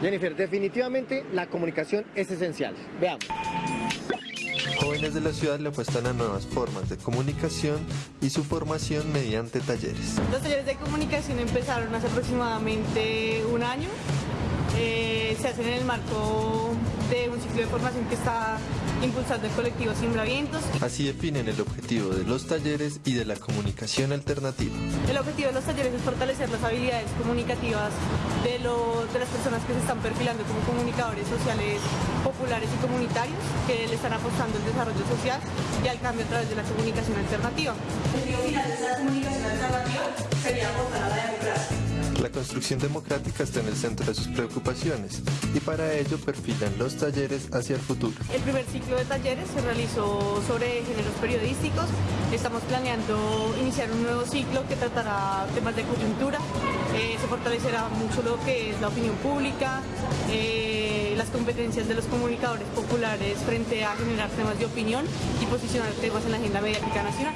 Jennifer, definitivamente la comunicación es esencial. Veamos. Jóvenes de la ciudad le apuestan a nuevas formas de comunicación y su formación mediante talleres. Los talleres de comunicación empezaron hace aproximadamente un año. Eh, se hacen en el marco ciclo de formación que está impulsando el colectivo Simbravientos. Así definen el objetivo de los talleres y de la comunicación alternativa. El objetivo de los talleres es fortalecer las habilidades comunicativas de, lo- de las personas que se están perfilando como comunicadores sociales populares y comunitarios que le están apostando al desarrollo social y al cambio a través de la comunicación alternativa. El objetivo final de esta comunicación alternativa sería construcción democrática está en el centro de sus preocupaciones y para ello perfilan los talleres hacia el futuro. El primer ciclo de talleres se realizó sobre géneros periodísticos. Estamos planeando iniciar un nuevo ciclo que tratará temas de coyuntura. Eh, se fortalecerá mucho lo que es la opinión pública, eh, las competencias de los comunicadores populares frente a generar temas de opinión y posicionar temas en la agenda mediática nacional.